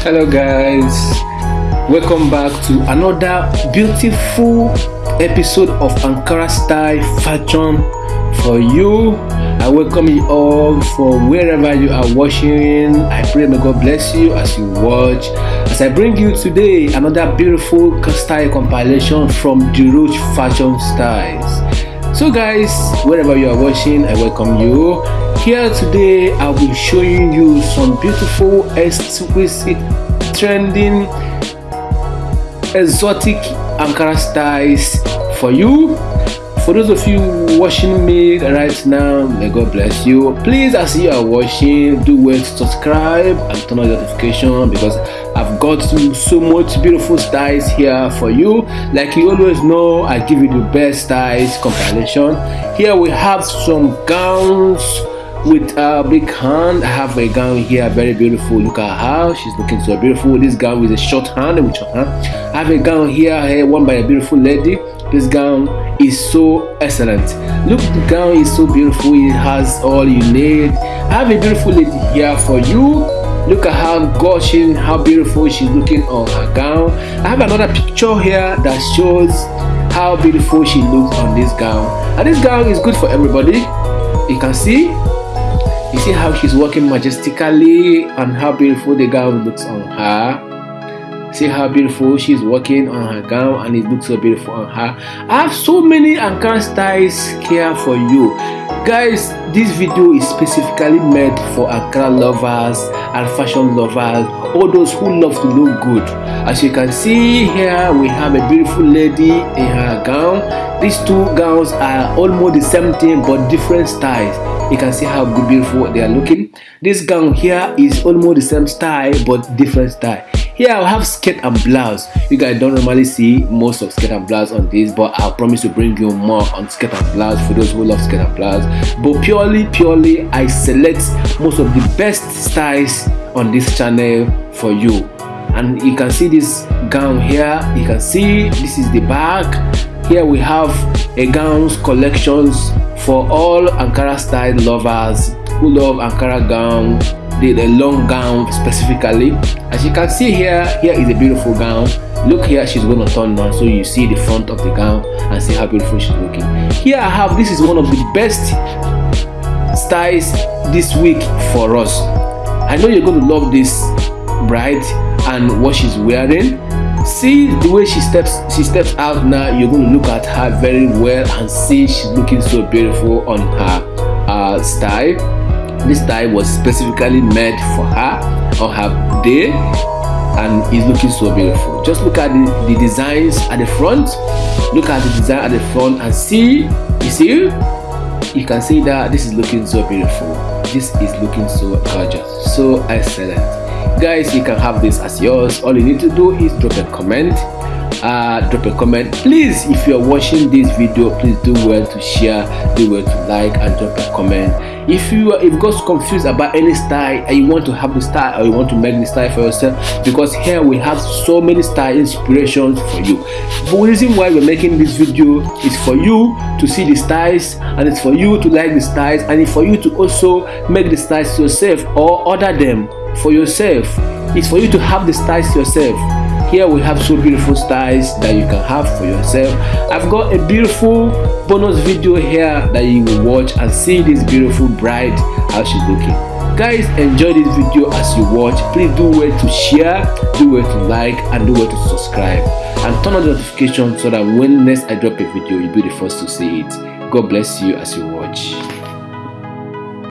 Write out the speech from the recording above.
hello guys. Welcome back to another beautiful episode of ankara style fashion for you. I welcome you all for wherever you are watching. I pray may god bless you as you watch. As i bring you today another beautiful style compilation from the roach fashion styles so guys wherever you are watching i welcome you. Here today i'll be showing you some beautiful exquisite trending exotic ankara styles for you for those of you watching me right now may god bless you. Please as you are watching do well to subscribe and turn on notification because i've got so much beautiful styles here for you. Like you always know i give you the best styles compilation. Here we have some gowns with uh, a big hand i have a gown here very beautiful look at how she's looking so beautiful. This gown with a short hand with short uh-huh. hand i have a gown here here worn by a beautiful lady. This gown is so excellent. Look the gown is so beautiful it has all you need. I have a beautiful lady here for you. Look at how gushing how beautiful she's looking on her gown. I have another picture here that shows how beautiful she looks on this gown. And this gown is good for everybody. You can see you see how she's walking majestically and how beautiful the gown looks on her. See how beautiful she's walking on her gown and it looks so beautiful on her. I have so many Ankara styles here for you. Guys, this video is specifically made for Ankara lovers and fashion lovers, all those who love to look good. As you can see here, we have a beautiful lady in her gown. These two gowns are almost the same thing but different styles you can see how beautiful they are looking. This gown here is almost the same style but different style. Here i have skirt and blouse. You guys don't normally see most of skirt and blouse on this but i promise to bring you more on skirt and blouse for those who love skirt and blouse. But purely purely i select most of the best styles on this channel for you. And you can see this gown here. You can see this is the back. Here we have a gowns collections for all Ankara style lovers who love Ankara gown the, the long gown specifically as you can see here here is a beautiful gown. Look here she's to turn on so you see the front of the gown and see how beautiful she's looking. Here I have this is one of the best styles this week for us. I know you're going to love this bride and what she's wearing see the way she steps she steps out now you're going to look at her very well and see she's looking so beautiful on her uh, style. This style was specifically made for her on her day and is looking so beautiful. Just look at the, the designs at the front. Look at the design at the front and see you see? You can see that this is looking so beautiful. This is looking so gorgeous. So excellent guys you can have this as yours. All you need to do is drop a comment. Uh drop a comment. Please if you're watching this video please do well to share do well to like and drop a comment. If you if you got confused about any style and you want to have the style or you want to make the style for yourself because here we have so many style inspirations for you. The reason why we're making this video is for you to see the styles and it's for you to like the styles and it's for you to also make the styles yourself or order them for yourself. It's for you to have the styles yourself. Here we have so beautiful styles that you can have for yourself. I've got a beautiful bonus video here that you will watch and see this beautiful bride how she's looking. Guys enjoy this video as you watch. Please do well to share do well to like and do well to subscribe. And turn on the notification so that when next i drop a video you'll be the first to see it. God bless you as you watch